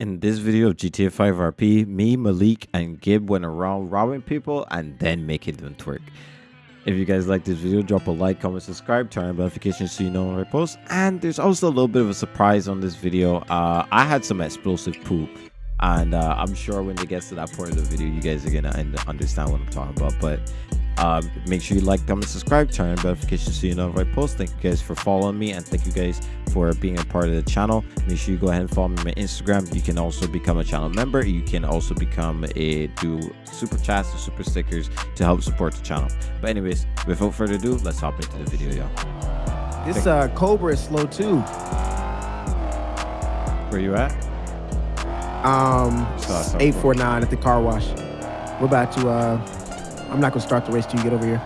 In this video of GTA 5 RP, me, Malik, and Gib went around robbing people and then making them twerk. If you guys like this video, drop a like, comment, subscribe, turn on notifications so you know when I post. And there's also a little bit of a surprise on this video. Uh, I had some explosive poop. And uh, I'm sure when it gets to that point of the video, you guys are going to understand what I'm talking about. But um, make sure you like, comment, subscribe, turn on notifications so you know if I post. Thank you guys for following me and thank you guys for being a part of the channel. Make sure you go ahead and follow me on my Instagram. You can also become a channel member. You can also become a do super chats or super stickers to help support the channel. But anyways, without further ado, let's hop into the video, y'all. This uh, Cobra is slow too. Where you at? Um, eight four nine at the car wash. We're about to. Uh, I'm not gonna start the race till you get over here.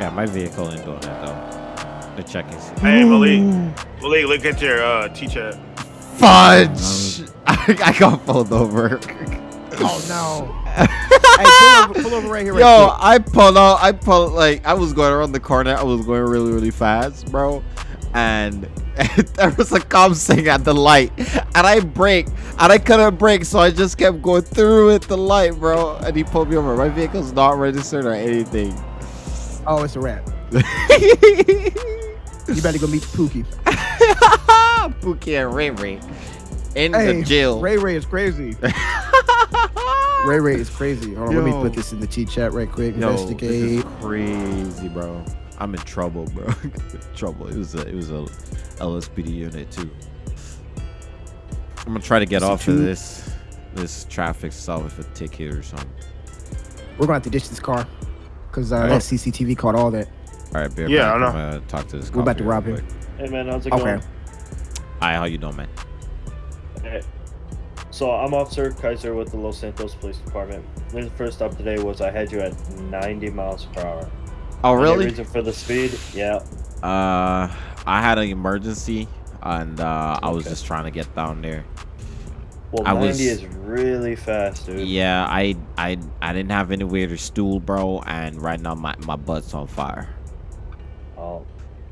Yeah, my vehicle ain't doing that though. The check is. Hey Malik, Malik, look at your uh, T-chat. Fudge! I got pulled over. Oh no! hey, pull over, pull over right here. Right Yo, quick. I pulled out. I pulled like I was going around the corner. I was going really, really fast, bro. And there was a cop saying at the light, and I braked, and I couldn't brake, so I just kept going through at the light, bro. And he pulled me over. My vehicle's not registered or anything. Oh, it's a wrap. You better go meet Pookie. Pookie and Ray Ray in Hey, the jail. Ray Ray is crazy. Ray Ray is crazy. Hold on, let me put this in the T chat right quick. Yo, this Investigate. is crazy, bro. I'm in trouble, bro. trouble. It was a it was a LSPD unit too. I'm gonna try to get So off of this this traffic stop with a ticket or something. We're gonna have to ditch this car because uh, Alright. that CCTV caught all that. All right, bear Yeah, back. I know. I'm gonna talk to this. We're about to here rob him. quick. Hey man, how's it Okay. going? Hi, how you doing, man? Hey. So I'm Officer Kaiser with the Los Santos Police Department. The first stop today was I had you at 90 miles per hour. Oh, really? reason for the speed? Yeah. Uh, I had an emergency, and uh, I was just trying to get down there. Well, I 90 was- is really fast, dude. Yeah, I I I didn't have anywhere to stool, bro, and right now my my butt's on fire. Oh,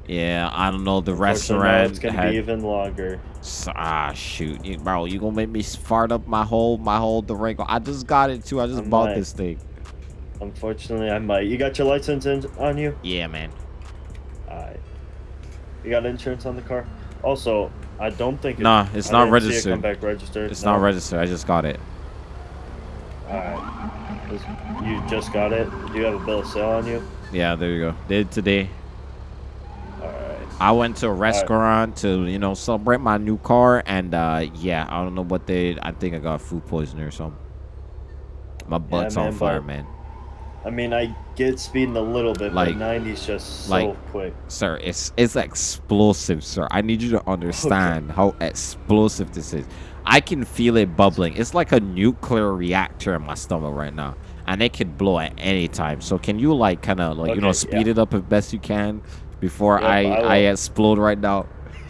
Yeah, I don't know. The restaurant It's gonna had be even longer. Ah shoot, you, bro, you gonna make me fart up my whole my whole Durango. I just got it too. I just I bought might. this thing. Unfortunately, I might. You got your license in, on you? Yeah, man. Alright. You got insurance on the car? Also, I don't think. it- Nah, it's I not didn't see it registered. Come back registered. It's not registered. I just got it. Alright. You just got it. Do you have a bill of sale on you? Yeah, there you go. Did today. Alright. I went to a restaurant to you know celebrate my new car, and uh yeah, I don't know what they. I think I got food poisoning or something. My butt's on man, fire, man. I mean, I get speeding a little bit, Like- but 90 is just so like- quick. Sir, it's it's explosive, sir. I need you to understand how explosive this is. I can feel it bubbling. It's like a nuclear reactor in my stomach right now, and it could blow at any time. So can you like kind of like you know speed yeah. it up as best you can before I I I, explode right now?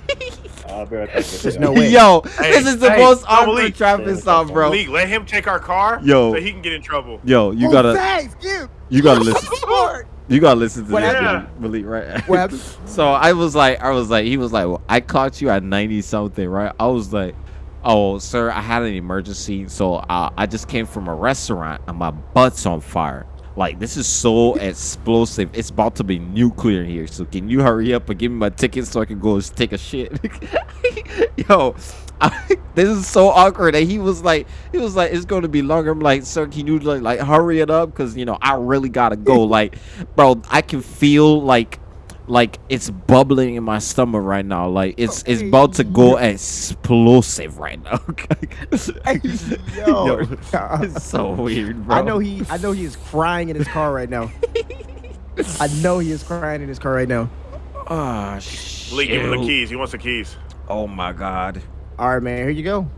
I'll be right back. There's no way. Yo, Hey, this is the hey, most no, awkward Malik. traffic Yeah, stop, bro. Malik, let him take our car Yo. so he can get in trouble. Yo, you oh, gotta thanks, give. you gotta listen. Smart. You gotta listen to What this, happened? Malik, right? So I was like, I was like, he was like, well, I caught you at 90 something, right? I was like, oh, sir, I had an emergency. So uh, I just came from a restaurant and my butt's on fire. Like, this is so explosive. It's about to be nuclear here. So can you hurry up and give me my ticket so I can go take a shit? Yo, I, this is so awkward. And he was like, he was like, it's going to be longer. I'm like, sir, can you like, like hurry it up? Because, you know, I really got to go. like, bro, I can feel like like it's bubbling in my stomach right now. Like it's it's about to go explosive right now. Hey, yo. Yo, it's so weird, bro. I know he. I know he is crying in his car right now. I know he is crying in his car right now. Ah, Malik, give him the keys. He wants the keys. Oh my god. All right, man. Here you go.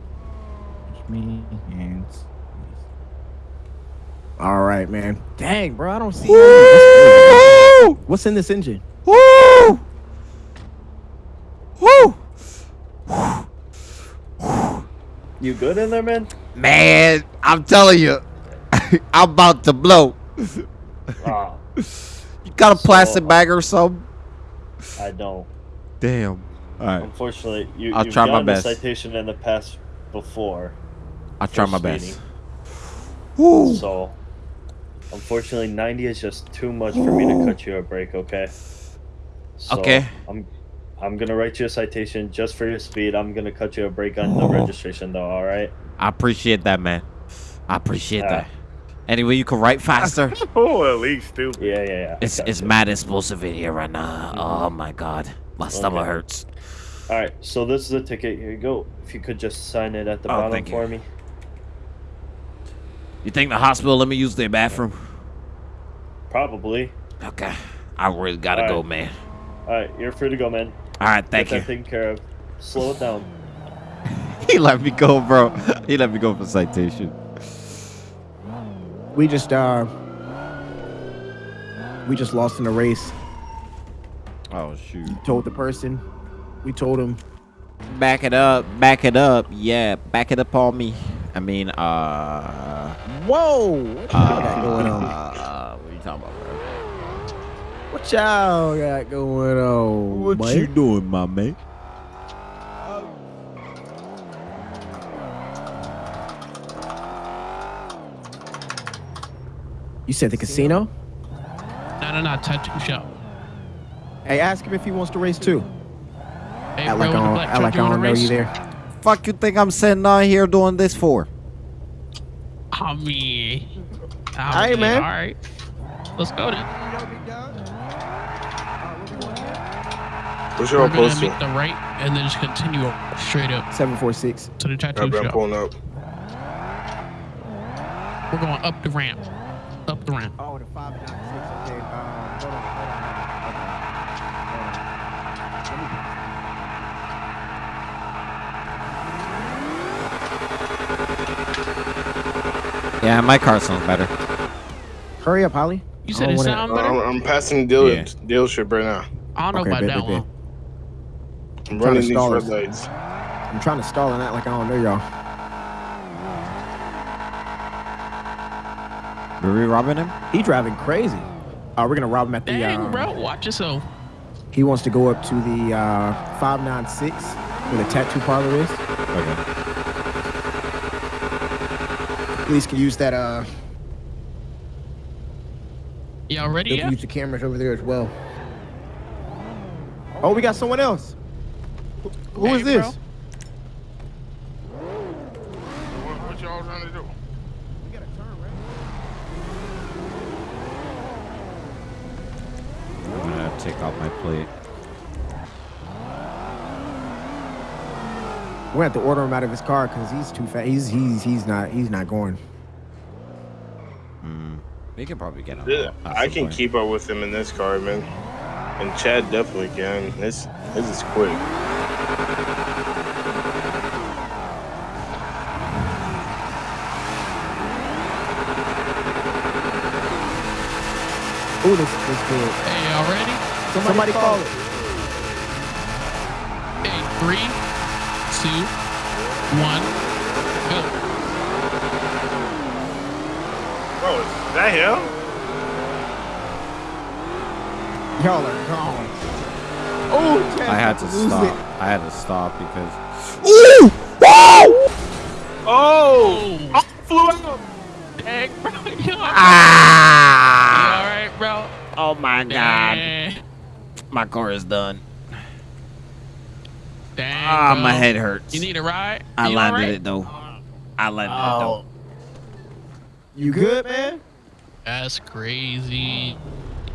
All right, man. Dang, bro. I don't see. What's in this engine? Woo! Woo! You good in there, man? Man, I'm telling you, I'm about to blow. Ah, You got a So- plastic bag or something? I don't. Damn. All right. Unfortunately, you, I'll you've try my gotten best. a citation in the past before. I'll try my speeding. best. Woo. So, unfortunately, 90 is just too much for me to cut you a break. Okay. So, Okay. I'm, I'm gonna write you a citation just for your speed. I'm gonna cut you a break on the oh. registration, though. All right. I appreciate that, man. I appreciate Yeah. that. Anyway, you can write faster. Oh, at least stupid. Yeah, yeah, yeah. I it's you. mad explosive in here right now. Mm-hmm. Oh my god, my stomach Okay. hurts. All right. So this is the ticket. Here you go. If you could just sign it at the Oh, bottom thank you. for me. You think the hospital let me use their bathroom? Probably. Okay, I really gotta All go, right. man. All right. You're free to go, man. All right, thank Get you. that taken care of. Slow it down. he let me go, bro. He let me go for citation. We just uh, we just lost in the race. Oh shoot. Told the person. We told him. Back it up, back it up. Yeah, back it up on me. I mean, uh, Whoa! What y'all got going on? uh, what are you talking about, bro? What y'all got going on? What boy? you doing, my man? You said the casino? No, no, no, tattoo shop. Hey, ask him if he wants to race too. Hey, Act bro, like I in the don't, black like I you don't know race? you there. Fuck you think I'm sitting out here doing this for? I mean, I Hey, man. All right, let's go then. What's We're gonna posting? make the right and then just continue straight up Seven four six. to the tattoo I've been shop. pulling up. We're going up the ramp, up the ramp. Oh, the five and nine six. Okay. Um, hold on, hold on. Okay. Hold on. Let me- Yeah, my car sounds better. Hurry up, Holly. You said it wanna- sound Uh, better. I'm, I'm passing the deal Yeah. dealership right now. I don't know Okay, about bet, that bet, bet. One. I'm Trying to running these stall red us. lights. I'm trying to stall and act like I don't know y'all. Were we robbing him? He driving crazy. Uh, we're gonna rob him at the. Dang, uh, bro, watch yourself. He wants to go up to the uh, 596 where the tattoo parlor is. Okay. Police can use that. Uh, Y'all ready they yet? can use the cameras over there as well. Oh, we got someone else. Who- Who is Hey, this? bro. What, what y'all trying to do? We got a turn, right? I'm gonna take off my plate. We're gonna have to order him out of his car because he's too fat. He's he's he's not he's not going. Hmm. We can probably get him. Yeah, I can keep up with him in this car, man. And Chad definitely can. This this is quick. Oh, this this good. Hey, y'all ready? Somebody, call it. Hey, three, two, one, go. Bro, is that him? Y'all are gone. Oh, Chad, I had to stop. it. I had to stop because. Oh! Oh, I flew out. dang, bro. You all Ah! right, bro? Oh my god! Dang, My car is done. dang, Ah, bro. my head hurts. You need a ride? I You landed alright? it though. I landed it Oh. though. You good, man? That's crazy.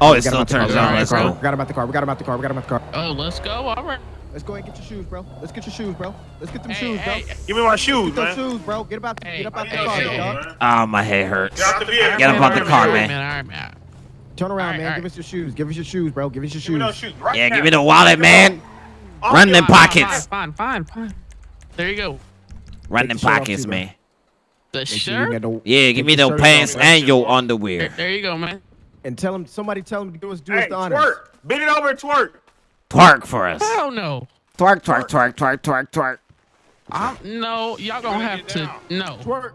Oh, We it got him still out the car, turns we got him on. out Let's the car, go. We got him out the car. We got him out the car. We got him out the car. Oh, let's go. All right. Let's go and get your shoes, bro. Let's get your shoes, bro. Let's get them Hey, shoes, bro. hey, Give me my shoes, Get those man. shoes, bro. Get about Hey, get up out hey, the car, hey, dog. hey. Ah, my head hurts. Get out the. Get up out the Alright, car, alright, man. Alright, man. Turn around, Alright, man. alright. Give us your shoes. Give us your shoes, bro. Give us your Give me shoes. shoes right Yeah, now. give me the wallet, man. I'll Run them pockets. Fine, fine, fine, fine. There you go. Run Take them the pockets, too, man. The Make shirt. got Yeah, give me the those pants off, and your underwear. there you go, man. And tell him somebody tell him to do us do Hey, us the honors. twerk. Bend it over and twerk. Twerk for us. Hell no. Twerk, twerk, twerk, twerk, twerk, twerk. I'm, no, y'all gonna have to. down. No. Twerk.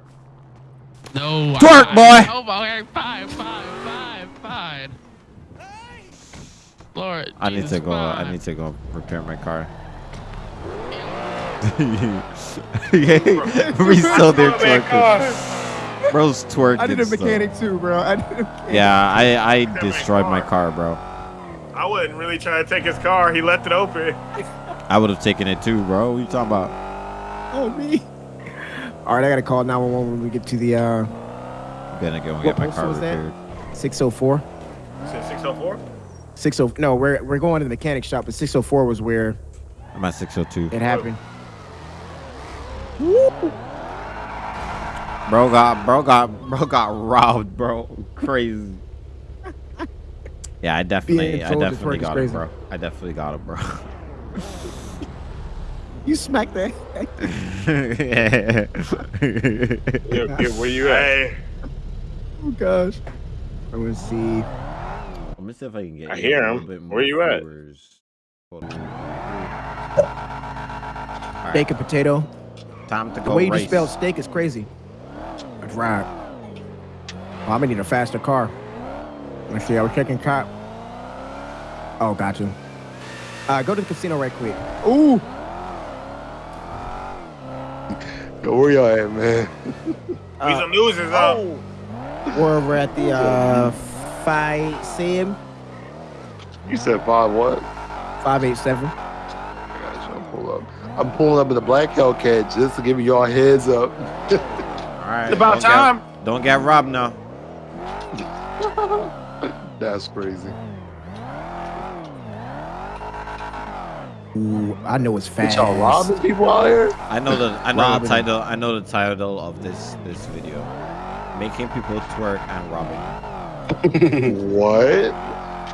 No. Twerk, I- boy. Oh, okay, fine, fine, fine, fine. Lord. I need to go. I need to go repair my car. Resold their Oh, man, twerking. car. Bro's twerking. I did a stuff. mechanic too, bro. I did a mechanic. Yeah, I I destroyed my car. car, bro. I wasn't really trying to take his car. He left it open. I would have taken it too, bro. What you talking about? Oh me. All right, I gotta call 911 when we get to the uh, I'm gonna go and get my car repaired. 604. 604. 60. No, we're we're going to the mechanic shop, but 604 was where I'm at 602. it happened. Bro got bro got bro got robbed, bro. Crazy. Yeah, I definitely I definitely got it, bro. I definitely got it, bro. You smacked that. Yeah, yeah, where you at? Hey, oh gosh. I'm gonna see. Let me see if I can get I you hear him. little Where you at? viewers. Hold on. Alright, Steak and potato. time to The go way you race. just spelled steak is crazy. That's right. Oh, I'm gonna need a faster car. Let's see. I was checking cop. Oh, got you. Uh, go to the casino right quick. Ooh. Yo, where y'all at, man? Weasel News is up. We're over at the uh, five sim You said five what? five eight seven. I got you. I'll pull up. I'm pulling up in the black Hellcat just to give y'all heads up. Alright. It's about don't get- time. don't get robbed now. That's crazy. Ooh, I know it's Did fast. y'all robbing people out here? I know the I know Robbing. the title I know the title of this this video. Making people twerk and robbing. what?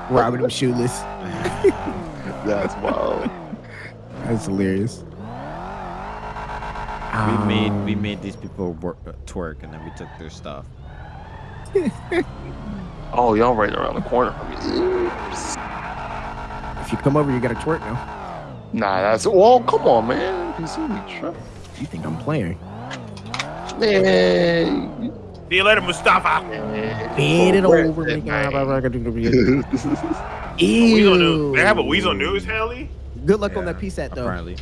Robbing them shoeless. That's wild. That's hilarious. We made we Um, made these people work, uh, twerk and then we took their stuff. Oh, y'all right around the corner from me. If you come over, you gotta twerk now. Nah, that's well. Come on, man. You see me try. You think I'm playing? Man. See you later, Mustafa. Bend it over. is make that it- Weasel News. Ew. They have a Weasel News, Haley? Good luck on Yeah, that PSAT though. Apparently.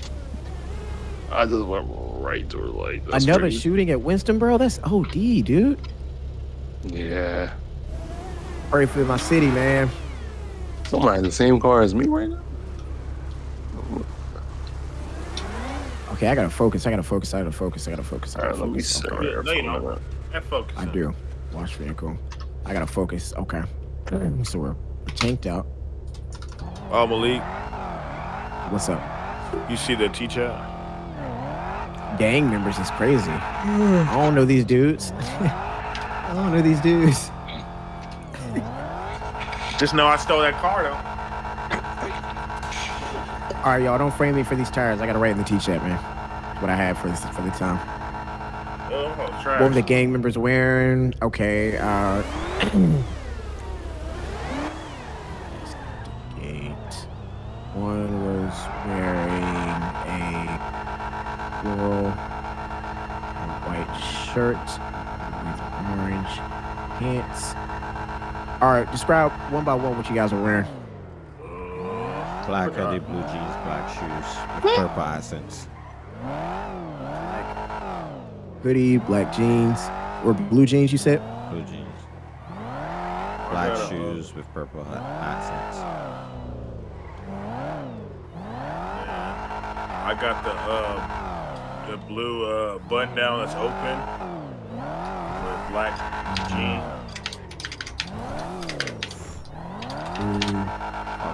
I just went right to her like that's Another crazy. shooting at Winston, bro. That's OD, dude. Yeah. Pray for my city, man. Somebody in the same car as me right now. Okay, I gotta focus. I gotta focus. I gotta focus. I gotta focus. I gotta right, let me focus. sit Okay. No, you here. don't. That focus. I do. Watch vehicle. I gotta focus. Okay. So we're tanked out. Oh, Malik, What's up? you see the teacher? Gang members is crazy. I don't know these dudes. I don't know these dudes. Just know I stole that car, though. All right, y'all, don't frame me for these tires. I gotta write in the T-chat, man. What I have for this for the time. Oh, trash. What were the gang members wearing? Okay. Uh, eight. One was wearing a floral white shirt with orange pants. All right, describe one by one what you guys are wearing. Black hoodie, blue jeans, black shoes, with purple accents. Hoodie, black jeans, or blue jeans. You said. Blue jeans. Black got shoes with purple ha- accents. I got the uh, the blue uh, button down that's open with black jeans.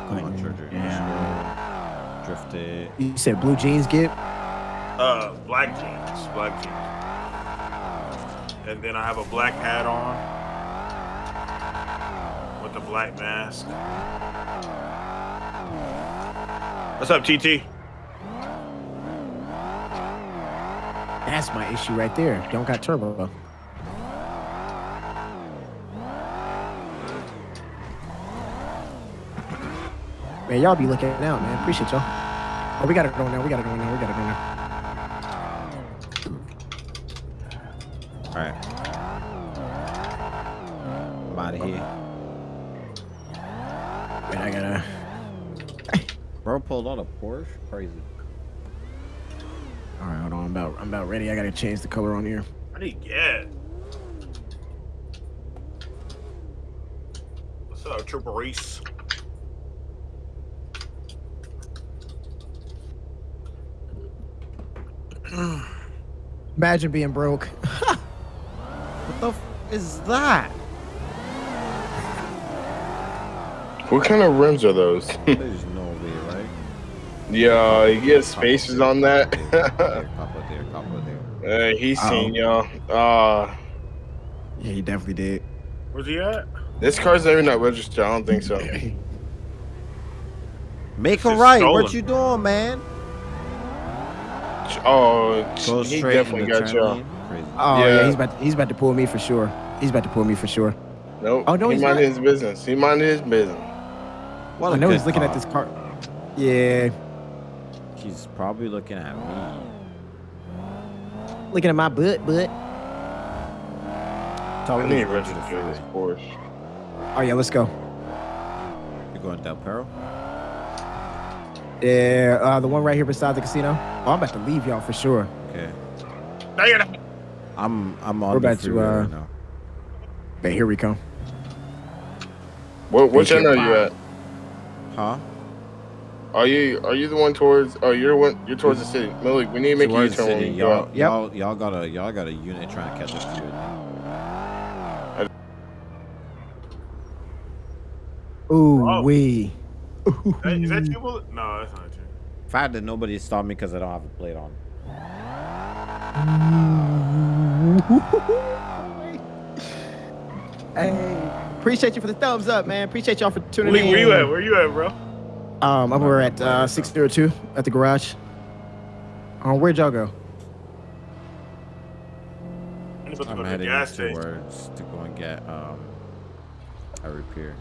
Come on, Georgia. Yeah. Drifted. You said blue jeans, Gib. Uh, black jeans, black jeans. And then I have a black hat on with a black mask. What's up, TT? That's my issue right there. Don't got turbo. Man, y'all be looking out, man. Appreciate y'all. Oh, we got it going now. We got it going now. We got it going now. Alright. I'm out of here. Man, I gotta. Bro pulled out a Porsche? Crazy. All right, hold on. I'm about I'm about ready. I gotta change the color on here. I need gas. What's up, Trooper Reese? Imagine being broke. What the f- is that? What kind of rims are those? There's no way, right? yeah, you get spacers on that. There, couple there, couple there. uh, he's seen y'all. Uh, yeah, he definitely did. Where's he at? this car's not even not registered. I don't think so. Make a right. stolen. What you doing, man? Oh, Go he definitely got y'all. Lane. Crazy. Oh yeah, Yeah. he's about to, he's about to pull me for sure. He's about to pull me for sure. Nope. Oh, no, he he's minded not. his business. He minded his business. What I a know he's looking car. at this car. Yeah, He's probably looking at me. looking at my butt, butt. Tell I me need to to go to the register this. Porsche. Oh yeah, let's go. You're going Del Perro? Yeah, uh, the one right here beside the casino. Oh, I'm about to leave y'all for sure. Okay. Now you're not- I'm I'm on We're the about to, uh, right now. But here we come. What what Thank channel are you at? Huh? Are you are you the one towards? Oh, you're one. You're towards the city. Malik, we need to make Towards a the U-turn when city. we go Y'all, y'all, y'all got a y'all got a unit trying to catch us to it. Ooh Bro. wee. Hey, Is that you? Will? No, that's not you. Fact that nobody stopped me because I don't have a plate on. Hey, appreciate you for the thumbs up, man. Appreciate y'all for tuning Where, in. where you at? Where you at, bro? Um, I'm over at uh, 602 at the garage. Um, where'd y'all go? I'm about to go to the heading gas station. towards to go and get um a repair.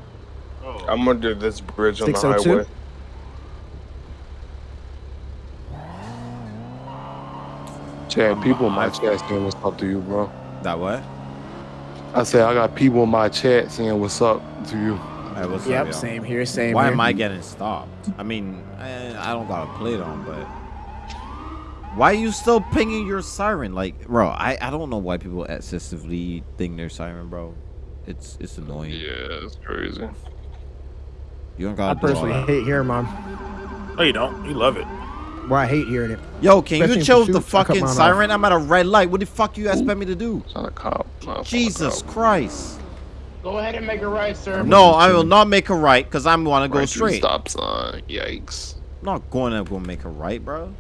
Oh, I'm under this bridge on the highway. Chad, people in my chat saying what's up to you, bro. That what? I said I got people in my chat saying what's up to you. Hey, what's Yep, up, same here, same Why here. am I getting stopped? I mean, I, I don't got a plate on, but why are you still pinging your siren? Like, bro, I, I don't know why people excessively think their siren, bro. It's it's annoying. Yeah, it's crazy. You don't gotta do personally hate hearing mom. no, you don't. You love it. Well, I hate hearing it. Yo, can Especially you in chill the pursuits, I cut fucking mine off. siren? I'm at a red light. What the fuck you expect me to do? It's not a cop. It's not a Jesus cop. Christ. Go ahead and make a right, sir. No, I will not make a right because I'm want to go Right straight. Stop sign. Yikes. I'm not going to go make a right, bro.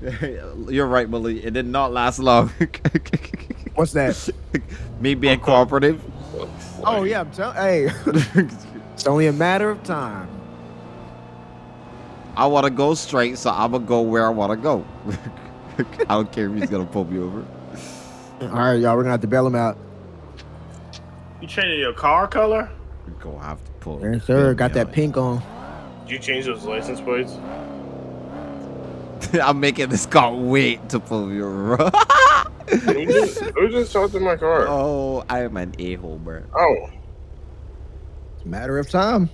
You're right, Willie. It did not last long. What's that? Me being cooperative. oh yeah, I'm telling. Hey, it's only a matter of time. I want to go straight, so I'm gonna go where I want to go. I don't care if he's gonna pull me over. All right, y'all, we're gonna have to bail him out. You changing your car color? We're gonna have to pull. Yes, sir. bail Got that out. pink on. Did you change those license plates? I'm making this car wait to pull me over. Who just, who just talked in my car? oh, I am an a-hole, bro. Oh, It's a matter of time.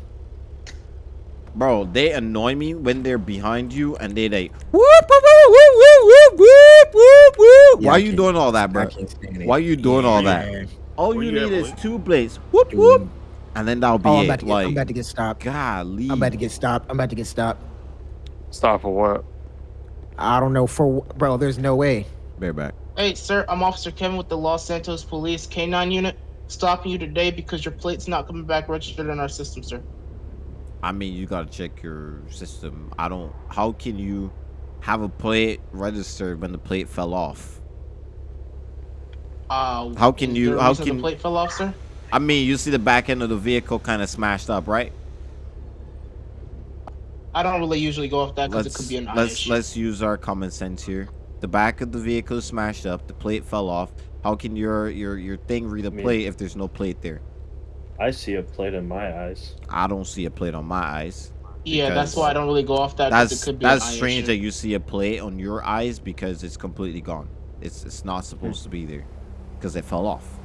Bro, they annoy me when they're behind you and they like whoop whoop whoop whoop whoop whoop whoop whoop. Yeah, Why are you can't- doing all that, bro? can't stand it. Why you doing all that? All you you need is Willie? two blades. Whoop whoop, and then that'll be Oh, I'm it. about, to get, like, I'm about to get stopped. golly. I'm about to get stopped. I'm about to get stopped. Stop for what? I don't know for bro. There's no way. bareback. Hey, sir, I'm Officer Kevin with the Los Santos Police K9 unit. Stopping you today because your plate's not coming back registered in our system, sir. I mean, you gotta check your system. I don't. How can you have a plate registered when the plate fell off? Uh, How can you- how can- the plate fell off, sir? I mean, you see the back end of the vehicle kind of smashed up, right? I don't really usually go off that because it could be an eye let's issue. let's use our common sense here. The back of the vehicle is smashed up. The plate fell off. How can your your your thing read a plate if there's no plate there? I see a plate in my eyes. I don't see a plate on my eyes. yeah, that's why I don't really go off that. That's it could be that's strange issue. that you see a plate on your eyes because it's completely gone. It's it's not supposed to be there because it fell off.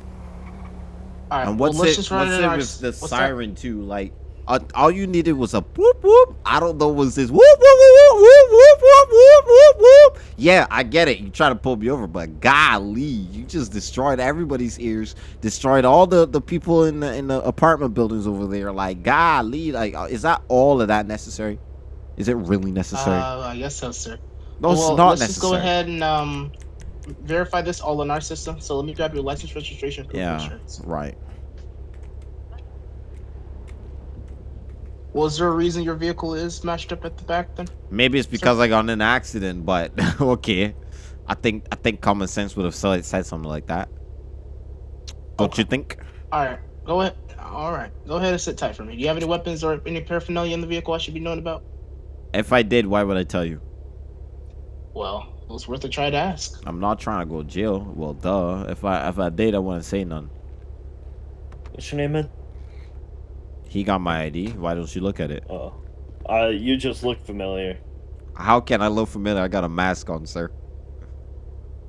All right, and well, what's let's it? just run What's it in our with the what's that? siren too? Like uh, all you needed was a whoop whoop. I don't know was this whoop whoop whoop whoop, whoop, whoop, whoop, whoop, whoop. Yeah, I get it. You try to pull me over, but golly, you just destroyed everybody's ears. Destroyed all the, the people in the in the apartment buildings over there. Like golly, like uh, is that all of that necessary? Is it really necessary? Uh, I guess so, sir. no, it's well, not let's just go necessary. ahead and um, verify this all in our system. So let me grab your license, registration, Yeah, insurance. right. Was there a reason your vehicle is smashed up at the back then? Maybe it's because I got in an accident, but okay. I think I think common sense would have said, said something like that. Don't you think? All right, go ahead. All right, go ahead and sit tight for me. Do you have any weapons or any paraphernalia in the vehicle I should be knowing about? If I did, why would I tell you? Well, it was worth a try to ask. I'm not trying to go to jail. Well, duh. If I if I did, I wouldn't say none. What's your name, man? He got my ID. Why don't you look at it? Oh, uh, you just look familiar. How can I look familiar? I got a mask on, sir.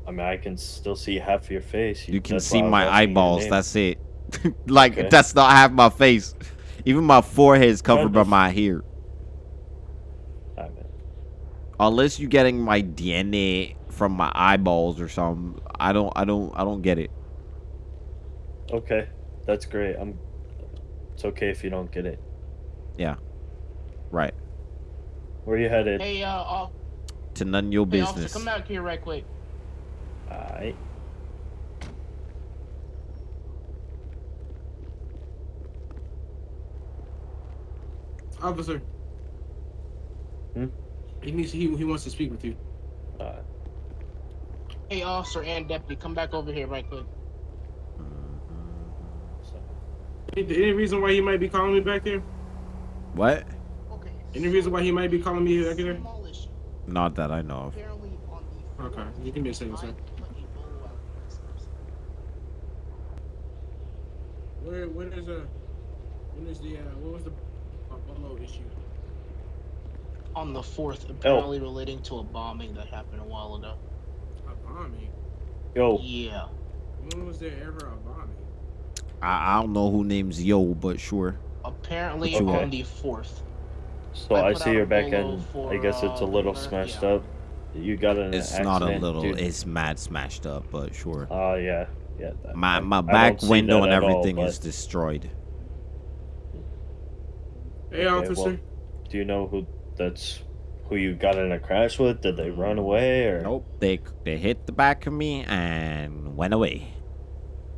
I mean, I can still see half of your face. You can see why I was my eyeballs. That's it. like Okay. that's not half my face. Even my forehead is covered by my hair. Unless you're getting my DNA from my eyeballs or something, I don't, I don't, I don't get it. Okay, that's great. I'm. It's okay if you don't get it. Yeah. Right. Where you headed? Hey, uh, off, To none of your hey, officer, business. come back here right quick. Alright. Officer. Hmm? He needs. He, he wants to speak with you. Alright. Hey, officer and deputy, come back over here right quick. Any, any reason why he might be calling me back there? What? Okay. Any reason why he might be calling me back there? Not that I know of. Apparently on the Okay, you give me a second, sir. Where when is uh when is the uh what was the Buffalo issue? on the Oh. fourth, apparently relating to a bombing that happened a while ago. A bombing. yo, Yeah. When was there ever a bombing? I, I don't know who names Yo, but sure. Apparently Okay. on the fourth. so I I, see your back end. for, I guess it's a uh, little Murph, smashed yeah. up. You got in an It's accident. not a little. dude. It's mad smashed up, but sure. Oh yeah, yeah. that- My my back window and at all, everything but is destroyed. Hey Okay, officer. well, Do you know who that's who you got in a crash with? Did they run away or Nope. They they hit the back of me and went away.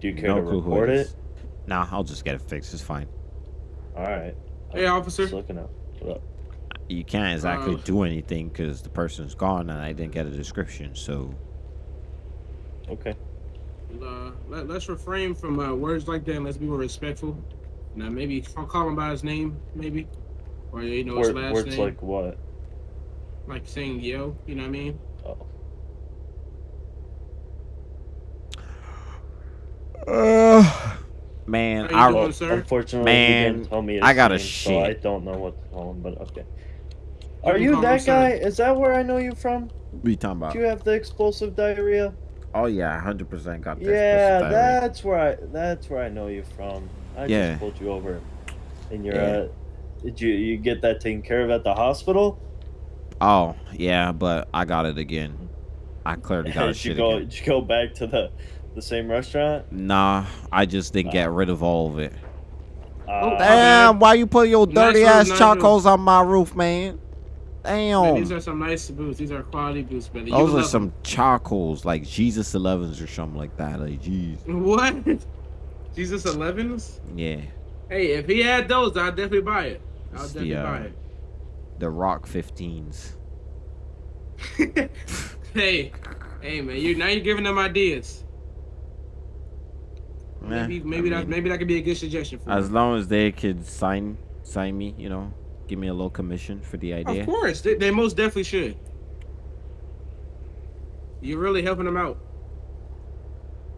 do you care No to clue report it it? is. Nah, I'll just get it fixed. It's fine. All right. Hey officer. Just looking up. What up? You can't exactly Uh, do anything because the person's gone and I didn't get a description. So Okay. Uh, let, let's refrain from uh, words like that and let's be more respectful. Now maybe I'll call him by his name, maybe. Or you know his Word, last words name. like what? like saying yo, you know what I mean? Oh. Man, How you I doing, sir? Unfortunately, he Man, didn't tell me his I got a name, so I don't know what to call him. But okay. Are can you call him that sir. guy? Is that where I know you from? what you talking about? Do you have the explosive diarrhea? Oh yeah, hundred percent got this. Yeah, diarrhea. that's where I that's where I know you from. I Yeah. just pulled you over, and you're Yeah. uh, did you you get that taken care of at the hospital? Oh yeah, but I got it again. I clearly got a did you go again. did you go back to the the same restaurant? Nah, I just didn't get rid of all of it. Uh, Damn, why you put your dirty roof, ass nice charcoals on my roof, man? Man, Damn. these are some nice boots. These are quality boots, brother. You Those are love some charcoals, like Jesus 11s or something like that. Like, jeez. What? Jesus 11s? Yeah. Hey, if he had those, I'd definitely buy it. I'll It's definitely the, uh, buy The Rock 15s. hey, hey, man, you now you're giving them ideas. Maybe, maybe I that mean, maybe that could be a good suggestion for As you. long as they could sign sign me, you know, give me a little commission for the idea. Of course, they, they most definitely should. You're really helping them out.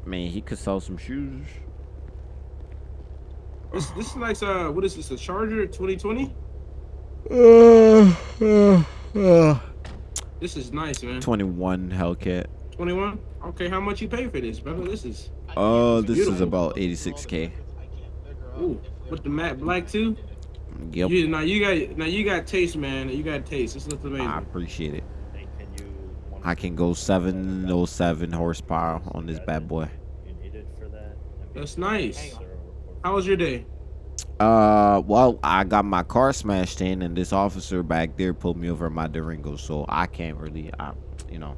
I mean, he could sell some shoes. This this is like uh, what is this? A Charger 2020? This is nice, man. 21 Hellcat. 21. Okay, how much you pay for this, brother? This is Oh, It's this is about 86k. ooh with the matte black too. Yep. You, now you got now you got taste, man. You got taste. This looks amazing. I appreciate it. Hey, can you? I can go 707 horsepower on this bad boy. You needed for that? I mean, That's nice. is there a report? How was your day? Uh, well, I got my car smashed in, and this officer back there pulled me over my Durango, so I can't really, I, you know,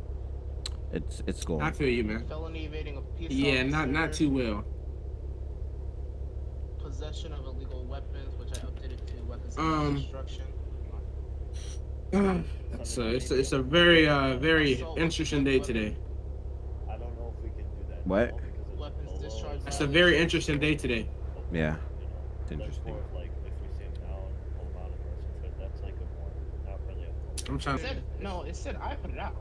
it's it's going. I feel you, man. Felony evading a peace Yeah, not not too well. Possession of illegal weapons, which I updated to weapons of Um, mass destruction. It's a, it's a, it's a very uh very interesting day today. I don't know if we can do that. What? it's Weapons below, discharge It's a very interesting day today. Yeah, it's interesting. more of like if we see him now and pull him out of arrest, but that's like a more not really a. I'm trying It said, no, it said I put it out.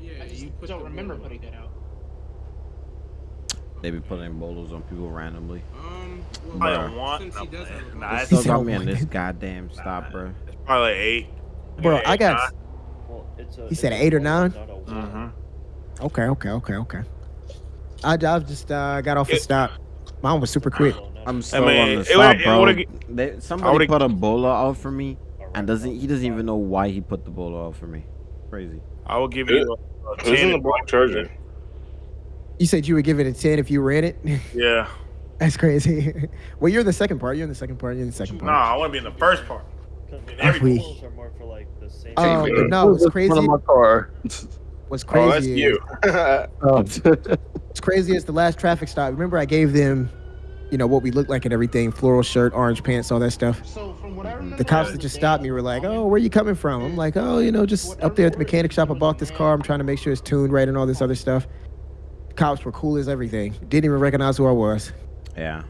Yeah, I just you put don't remember ball. putting it out. they be putting bolos on people randomly. Um, I don't want. since No, he does nah, it's, still said got me on one. this goddamn stop, bro. it's probably like eight. Bro, Yeah, I eight, got. Well, it's a. He it's said eight or nine? not a warrant. nine. Okay, okay, okay, okay. I, I just uh, got off a It- stop. Mine was super quick. I'm a- still mean, on the it would- stop, bro. would've- They, somebody put a bolo out for me, and doesn't he doesn't even know why he put the bolo out for me. Crazy. I will give you a, a Who's in ten. the black charger? You said you would give it a 10 if you were in it? Yeah. That's crazy. well, you're in the second part. You're in the second part. You're in the second Nah, part. I want to be in the first part. Because In the every we- rules are more for like the same. Um, Hey, but man, no, who's what's crazy- front of my car. What's Oh, crazy that's you. Oh. What's crazy is the last traffic stop. Remember, I gave them, you know, what we look like and everything floral shirt, orange pants, all that stuff. So from what I remember, The cops that just stopped me were like, oh, where you coming from? I'm like, oh, you know, just up there at the mechanic shop. I bought this car. I'm trying to make sure it's tuned right and all this other stuff. Cops were cool as everything. Didn't even recognize who I was. Yeah,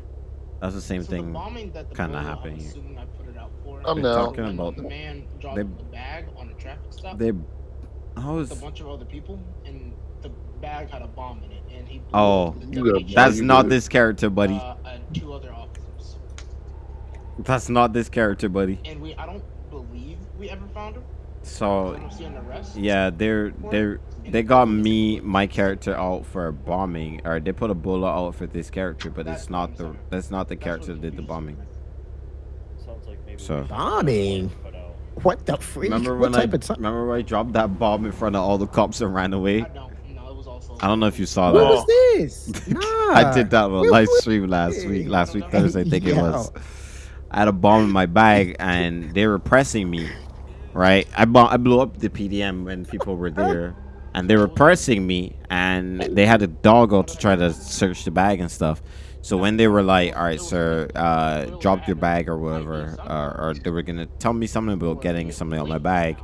that's the same So thing. bombing that the kinda bolo, uh, happened I'm here. I put it out for. I'm They're down. talking about the man dropped they- the bag on a traffic stop they. I with was. a bunch of other people, and the bag had a bomb in it, and he. blew Oh, up the You got deputy That's not did. this character, buddy. Uh, and two other officers, That's not this character, buddy. and we I don't believe we ever found her. I So don't see an arrest. yeah, they're they're they got me my character out for bombing, or they put a bullet out for this character, but it's not the that's not the That's character that did the bombing. Sounds like maybe. So- we Bombing? What the freak? Remember what when I type of time? remember when I dropped that bomb in front of all the cops and ran away? I don't. No, it was also. I don't know if you saw What that. was this? Nah. I did that on a live stream last week, last week Thursday, I think it was. I had a bomb in my bag and they were pressing me, right? I, I blew up the PDM when people were there and they were pressing me and they had a dog out to try to search the bag and stuff. So when they were like, all right, sir, uh, drop your bag or whatever, uh, or they were going to tell me something about getting something out my bag,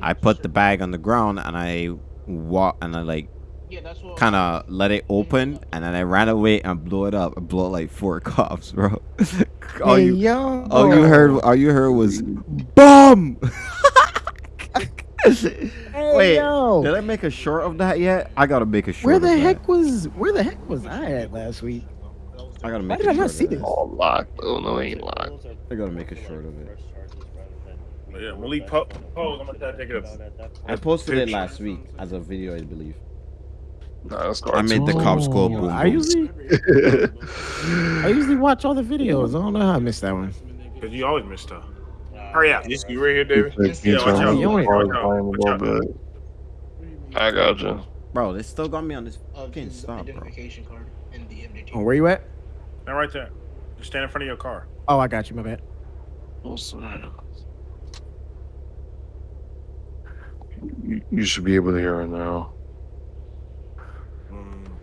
I put the bag on the ground and I walk and I like what. Kind of let it open and then I ran away and blew it up. I blew up like four cops, bro. all Hey, you, yo. all you heard, all you heard was bomb. Hey, Wait, yo. did I make a short of that yet? I gotta make a short. Where of the that. heck was where the heck was I at last week? I gotta Why make. did a I not short see of that. this? All locked. Oh no, ain't locked. I gotta make a short of it. fresh charges rather than we Yeah, Malik po- on pose, I'm gonna take it about I posted it last week as a video, I believe. Nah, that's I made the cops go boom. I usually I usually watch all the videos. I don't know how I missed that one. Cause you always miss stuff. Nah, Hurry up. You, you right here, David? Yeah, watch out. You ain't- Watch out. Watch out. I got you. Bro, they still got me on this fucking his stop, bro. identification card in the MDT. Oh, where you at? Now right there. Just stand in front of your car. Oh, I got you. My bad. You, you should be able to hear it now.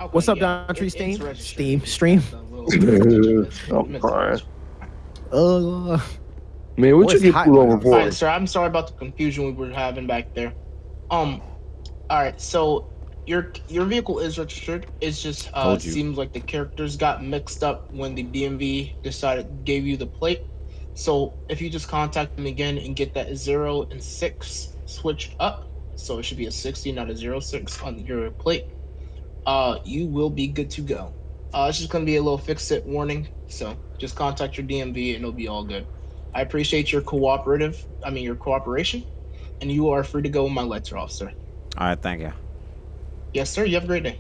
Okay, What's up, yeah, Don Tree Steam? Steam stream. I'm crying. Uh, Man, what Boy, you it's get hot pulled over for? Alright, sir, I'm sorry about the confusion we were having back there. Um, alright, so your your vehicle is registered. It's just uh seems like the characters got mixed up when the DMV decided gave you the plate. So if you just contact them again and get that zero and six switched up, so it should be a sixty, not a zero six on your plate. Uh, you will be good to go. Uh, it's just gonna be a little fix it warning. So just contact your DMV and it'll be all good. I appreciate your cooperative. I mean your cooperation, and you are free to go when my lights are off, sir. All right, thank you. Yes, sir. You have a great day.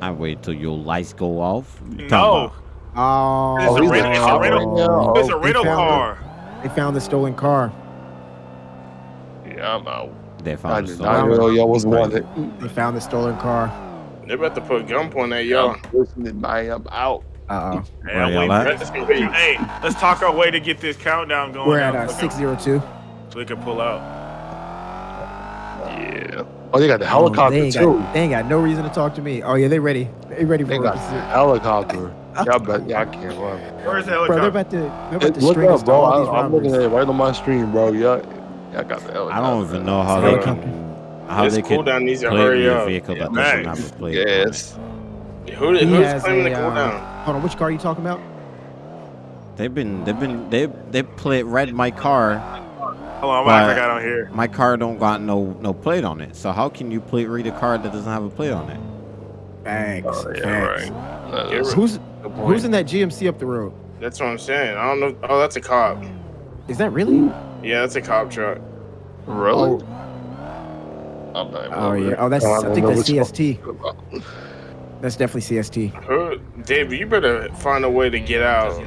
I wait till your lights go off. What you talking No. Oh, it's a he's rental. a It's a rental. It's a rental car. They found the stolen car. Yeah, I'm out. They I found the did not stolen. know y'all was wanted. They found the stolen car. They're about to put gunpoint at y'all. I'm listening, man. I'm out. Uh oh. Hey, Where I'm y'all waiting at? for this to- Hey, let's talk our way to get this countdown going. We're at now, uh, so- 602. So we can pull out. Yeah. Oh, they got the Oh, helicopter they, ain't too. got, they ain't got no reason to talk to me. Oh yeah, they ready. They ready They for got us. the helicopter. Y'all bet y'all can't run. Where's the Bro, they're helicopter? about to, they're about Hey, to look string up, bro. all these I, I'm looking at it right on my stream, bro. Y'all, y'all got the helicopter. I don't even know how they Helicopter. can. How This they could cooldown needs to play hurry me a up. vehicle that Max. doesn't have a plate. on it. Yes. Who, who's claiming a, the uh, cooldown? Hold on, which car are you talking about? They've been. They've been. They they play red my car. Hold on, but- I got on here. My car don't got no no plate on it. So how can you plate read a car that doesn't have a plate on it? Thanks. Oh, yeah, Thanks. Uh, Who's Good point. who's in that GMC up the road? That's what I'm saying. I don't know. Oh, that's a cop. Is that really? Yeah, that's a cop truck. really? Oh. I'm not Oh yeah. Oh, that's I I think that's. CST. That's definitely CST. Who, David, you better find a way to get out.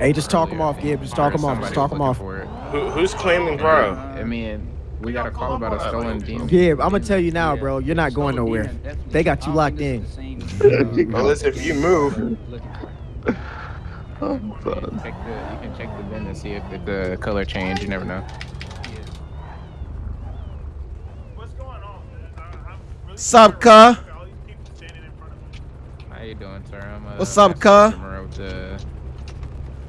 Hey, just talk him off, Gib. Just talk him off. Just talk him off. Who, who's claiming bro? I mean, we got a call about a stolen demon. Gib, I'm gonna tell you now, bro. You're not going nowhere. They got you locked in. Unless if you move. I'm done. Check the, you can check the bin and see if it- the color change. You never know. What's going on, man? Sup, cuh? How you doing, sir? I'm, uh, What's up, Master cuh?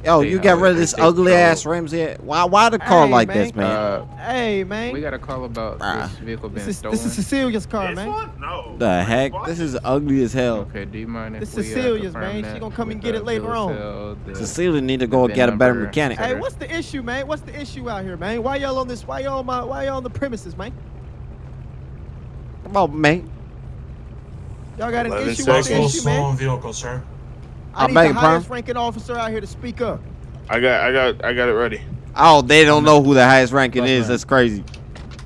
Customer with the- Yo, Hey, you got rid of this ugly patrol? ass rims here. Why why the car Hey, like man. this, man? Uh, Hey, man. we got a call about Bruh. this vehicle being This is stolen. this is Cecilia's car, This man. one? No. the heck? This is ugly as hell. Okay, do you mind if This we is uh, Cecilia's, man. She gonna come and get it later on. sale, Cecilia need to go VIN get a better mechanic. Hey, what's the issue, man? What's the issue out here, man? Why y'all on this? Why y'all on my? Why y'all on the premises, man? Come on, man. Y'all got an 11 issue? What's the seconds. issue, man? vehicle, sir. I I need the your pardon? highest ranking officer out here to speak up. I got, I got, I got it ready. Oh, they don't know who the highest ranking is. That's crazy.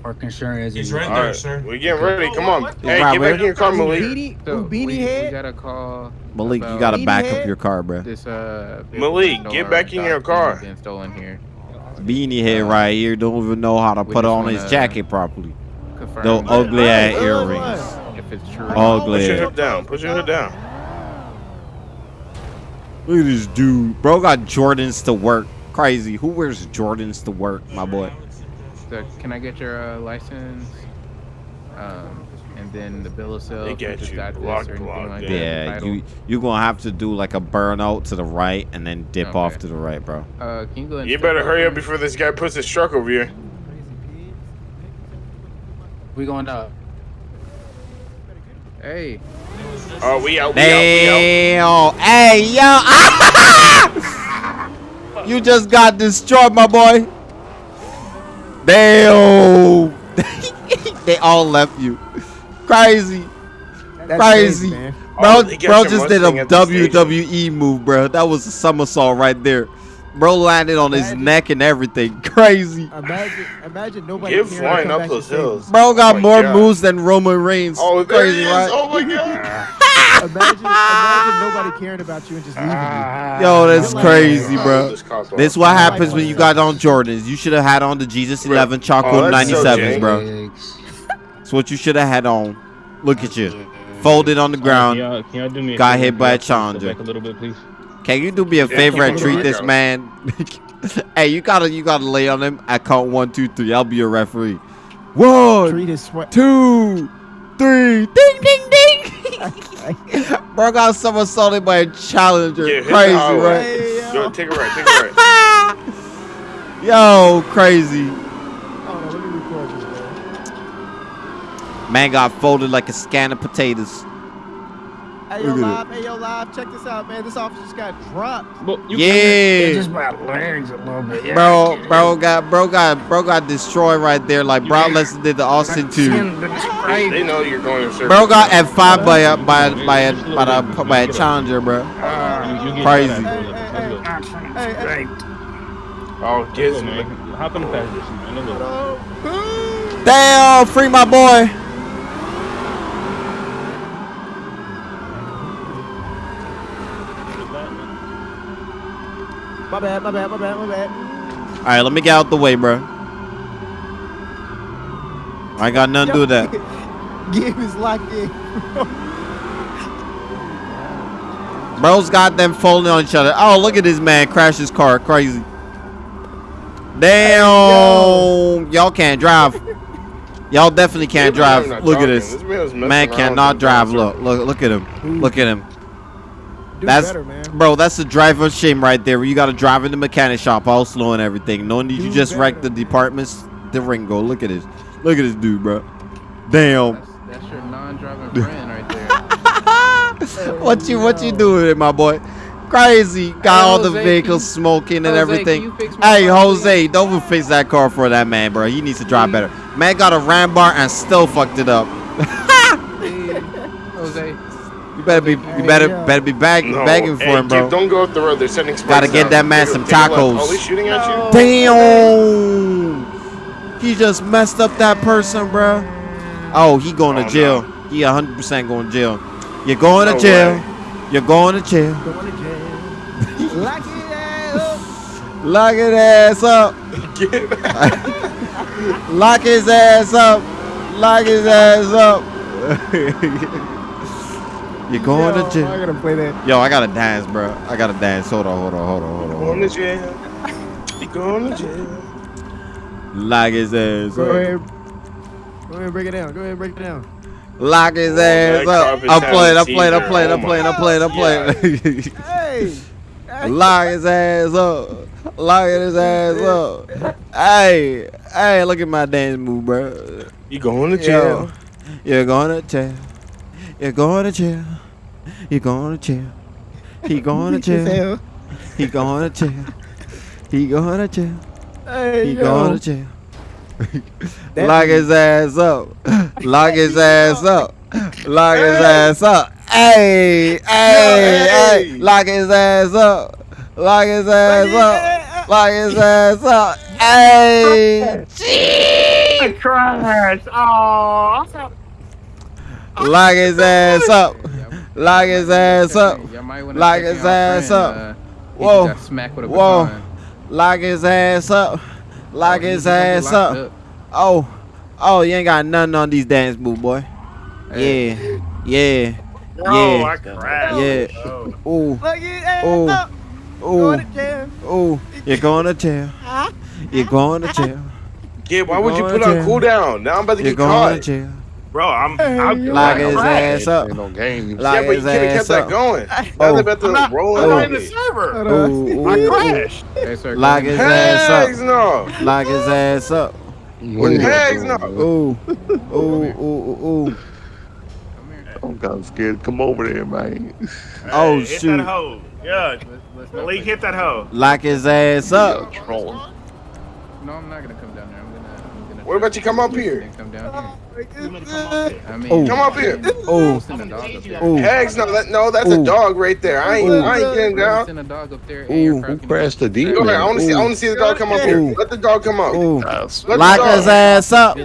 Park insurance. He's right there, right, sir. we getting ready. Come on. Hey, right, get back in your car, Malik. Beanie, So ooh, we, beanie we got a call. Malik, you gotta back head? up your car, bro. This uh. Malik, get back in your car. Being stolen here. Beanie head right here don't even know how to We put on his jacket properly. Confirm Those ugly ass earrings. If it's true. Ugly. Put your Yeah. hip down. Put your hip down. Look at this dude. Bro got Jordans to work. Crazy. Who wears Jordans to work, my boy? So can I get your uh, license? Um, and then the bill of sale. They you get you got this blocked, blocked, like yeah. that, Yeah, title. you you gonna have to do like a burnout to the right and then dip off to the right, bro. Uh, can you go You better hurry up before this guy puts his truck over here. We going up. Hey, Oh, we out. We out. Damn. Hey, yo. you just got destroyed, my boy. Damn. they all left you. Crazy. That's Crazy. man. Bro, Oh, bro just did a Mustang at the station. WWE move, bro. That was a somersault right there. Bro landed on his neck and everything. Crazy. Imagine, imagine nobody. Get caring to flying up those save hills. Bro got Oh more God. moves than Roman Reigns. Oh, there Crazy, he is. right? Oh my god. Imagine, imagine nobody caring about you and just leaving you. Yo, that's You're crazy, oh, like- bro. This cop This off. what happens when you got on Jordans. You should have had on the Jesus 11 Choco Oh, that's so 97s, bro. That's what you should have had on. Look at you. Folded on the ground. Can y'all, can y'all do me a Got hit by a y'all challenger. Back a little bit, please. Can you do me a Yeah, favor and treat this going. man? hey, you gotta you gotta lay on him. I count one, two, three. I'll be your referee. One, Treat his sweat. two, three. Ding, ding, ding. Bro got somersaulted by a challenger. Yeah, hit the Crazy, highway. right? Hey, yo. Go take a right. Take a right. Yo, crazy. Hold on, let me record this, man. Man got folded like a scan of potatoes. Hey, yo, live. Hey, yo, live. Check this out, man. This officer just got dropped. But Yeah. Just my legs a little bit. Yeah, Bro, bro got bro got bro got destroyed right there like Brock Lesnar did the Austin two. They, they know you're going in circles. Bro got F five by a by a by a by a, by a challenger, bro. You, you uh, Crazy. that out, Hey, hey, Oh, Let's kids, man. Hop in the passenger seat, man. Let's oh, Damn, free my boy. My bad, my bad, my bad, my bad. All right, let me get out the way, bro. I got nothing to do with that. Game is locked in. Bro's got them folding on each other. Oh, look at this man crash his car. Crazy. Damn. Y'all can't drive. Y'all definitely can't drive. Look at this. This Man cannot drive. Look, look, look at him. Look at him. Do That's better, man. bro. That's the driver shame right there. You got to drive in the mechanic shop all slow and everything. Knowing that you Do just wrecked the departments, Durango. Look at this. Look at this dude, bro. Damn. That's, that's your non-driving friend right there. what you what you doing, here, my boy? Crazy. Got Hey, all the vehicles can- smoking and Jose, can everything. you fix my Hey, car, Jose, don't fix that car for that man, bro. He needs to drive better. Man got a ram bar and still fucked it up. Hey, Jose. You better be you better better be bag, No, begging for hey, him, bro. Kid, don't go up the road. They're sending spikes Gotta get out. that man Take a- some take a left. tacos. Oh, he's shooting at you? Damn! He just messed up that person, bro. Oh, he going Oh, to jail. He 100% going to jail. You're going to jail. way. You're going to jail. Going to jail. Lock it up. Lock his ass up. Lock his ass up. Lock his ass up. You're going Yo, to jail. I gotta play that. Yo, I gotta dance, bro. I gotta dance. Hold on, hold on, hold on, hold on. Going to jail. You going to jail. Lock his ass Go up. ahead. Go ahead, break it down. Go ahead, break it down. Lock his Oh, ass that up. carpet's I'm playing, I'm playing, I'm playing, I'm Oh playing, I'm playing, I'm playing. Hey. Lock his ass up. Lock his ass up. Hey, hey, look at my dance move, bro. You going to Yo, jail. you're going to jail. You're going to jail. You're going to jail. He going to jail. He going to jail. He going to jail. Hey, He yo. going to jail. Lock his ass up. Lock his ass up. Lock his ass up. Hey, hey, hey. Lock his ass up. Lock his ass up. Lock his ass up. Hey. Trash. Oh. Lock his ass up. Lock his ass up. Y'all might wanna Lock his ass up. Whoa. just got smacked with a Whoa. Lock his ass up. Lock his ass up. up. Oh. Oh, you ain't got nothing on these dance move, boy. Yeah. Yeah. Bro, Yeah. I. Yeah. Oh. Ooh. Lock it ass Ooh. Ooh. Going to jail. Ooh. You're going to jail. You're going to jail. Kid, why would you put on jail. cooldown? Now I'm about to You're get going caught. to jail. Bro, I'm. I'm Lock his ass up. No games. Lock yeah, but you his could have kept ass that going. Now Oh. about to I'm not, roll I'm in not in the server. Hold. Ooh, I ooh, ooh. crashed. Hey, sir, Lock ahead. his ass up. no. Lock his ass up. What are you Hegs doing, no. Ooh. Ooh, ooh, ooh, ooh. I'm kind of scared. Come over there, man. Oh, Hey, hit shoot. that hoe. Yeah. Let's, let's Malik, hit that hoe. Lock his ass up. Yeah. No, I'm not gonna come down there. I'm gonna. I'm gonna What about you come up here? Come down Oh, here. I mean, Oh. Come up here. Ooh. Send a dog up there. Ooh. Hegs no. That, no, that's Ooh. a dog right there. I ain't. Ooh. I ain't getting down. Send a dog up there. Ooh. And your Who car can crashed the be- D? Go ahead. I want to see. I want to see the dog come up here. Ooh. Let the dog come up. Ooh. Lock his ass up.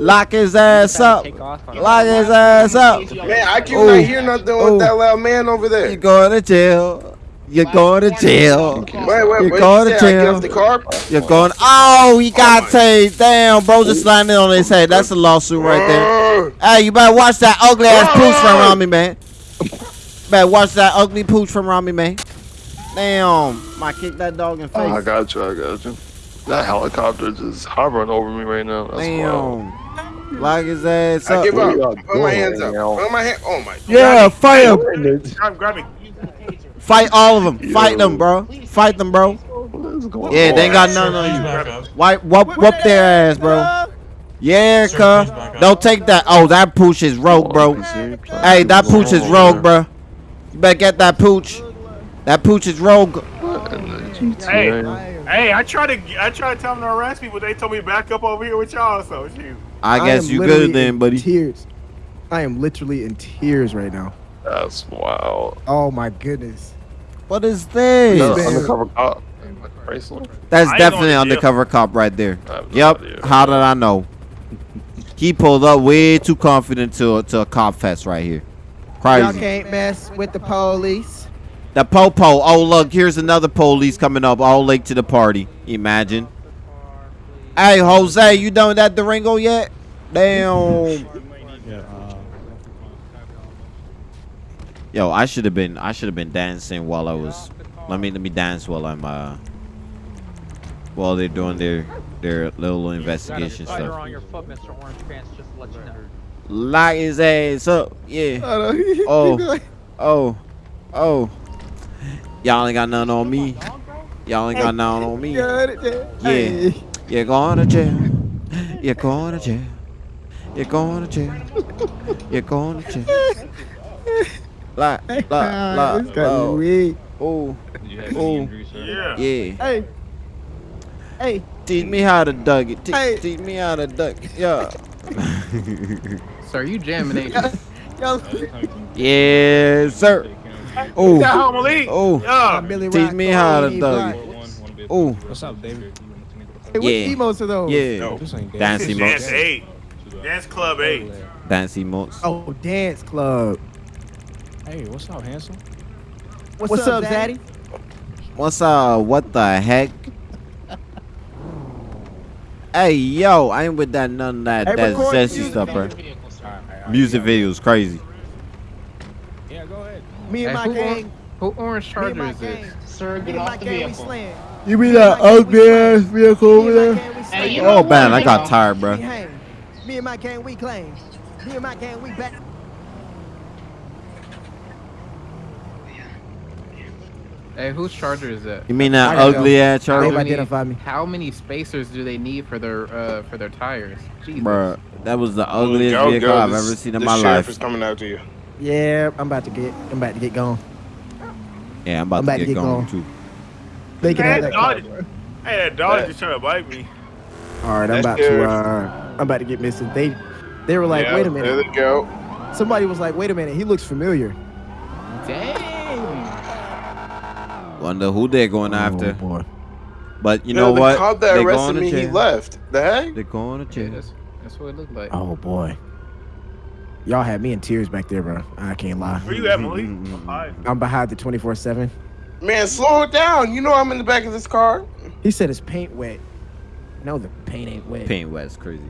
Lock his ass up. Lock his ass up. Man, I Ooh. cannot hear nothing Ooh. with that loud man over there. You're going to jail. You're going to jail. Wait, wait, You're going you to say I get jail. off the car? You're going. Oh, he got oh my- tased. Damn, bro, just oh. landed on his head. That's a lawsuit right there. Hey, you better watch that ugly ass pooch from around me, man. Better watch that ugly pooch from around me, man. Damn, I kicked that dog in the Oh, I got you. I got you. That helicopter just hovering over me right now. That's wild. Damn. Lock his ass up. I up. give What up. Put my hands up. Put my hand. Oh my. Yeah, fight him. Grab, grab me. Fight all of them. Fight them, bro. Fight them, bro. What is Yeah, they ain't got none on you. Grab me. Wipe, whoop, whoop their ass, bro. Yeah, cuz. Don't take that. Oh, that pooch is rogue, bro. Hey, that pooch is rogue, bro. You better get that pooch. That pooch is rogue. Hey, hey, I tried to, I tried to tell them to arrest me, but they told me back up over here with y'all. So shoot. I guess am you good then, buddy. Tears. I am literally in tears right now. That's wild. Oh my goodness. What is this? No, undercover cop. Chrysler. That's I definitely going undercover cop right there. I no Yep. idea. How did I know? He pulled up way too confident to to a cop fest right here. Y'all Crazy. can't mess with the police. The popo. Oh look, here's another police coming up, all late to the party. Imagine. Hey Jose, you done with that Durango yet? Damn. Yo, I should have been I should have been dancing while I was let me let me dance while I'm uh while they're doing their their little investigation Spider stuff. on your foot, Mr. Orange Pants, just to let you know. Lock his ass up. Yeah. Oh. Oh. Oh. Y'all ain't got nothing on me. Y'all ain't got nothing on me. Yeah. You're going to jail. You're going to jail. You're going to jail. You're going to jail. Lock, lock, lock. This guy Oh. weak. Oh. You have Oh. injuries. Yeah. Yeah. Hey. Hey. Teach me how to Dougie. Te- Hey. Teach me how to Dougie. Yeah. Sir, you jamming, ain't you? Yo. yes, sir. Oh. Oh. Yeah. Oh. Billy Teach me how to Tony duck it. Oh. What's up, David? Hey, which Yeah. emotes are those? Yeah. No. This Dance David. Dance eight. Dance club eight. Dance emotes. Oh, dance club. Hey, what's up, handsome? What's, up, Zaddy? What's uh what the heck? hey yo, I ain't with that none of that Hey, that record zesty stuff, bro. Alright, alright, Music yeah. videos crazy. Yeah, go ahead. Me and Hey, my who, or- gang. who orange charger my is gang. this? Sir, get off the vehicle. You mean that ugly ass vehicle Me and my Hey, slaying. you know Oh man. I got tired, bro. We. Me and my gang, we claim. Me and my gang, we back. Hey, whose charger is that? You mean that ugly go. ass They've charger, many- identified me. How many spacers do they need for their uh for their tires? Jesus. bro? That was the ugliest go, vehicle go. I've This- ever seen in the my sheriff life. is coming after you. Yeah, I'm about to get. I'm about to get gone. Yeah, I'm about, I'm about to get, going going. too. They can Hey, have that that. car, dog, bro. hey, that dog That- just trying to bite me. All right, I'm That's about good. to. Uh, I'm about to get missing. They, they were like, Yeah, wait a minute. There they go. Somebody was like, wait a minute. He looks familiar. Dang. Wonder who they're going oh, after. Oh boy. But you No, know the what? cop that They arrested going me, he left. The heck? They're going to Yeah, jail. that's that's what it looked like. Oh boy. Y'all had me in tears back there, bro. I can't lie. Where you at, Malik? Mm-mm-mm. Hi. I'm behind the 24 7. Man, slow it down. You know I'm in the back of this car. He said his paint wet. No, the paint ain't wet. Paint West crazy.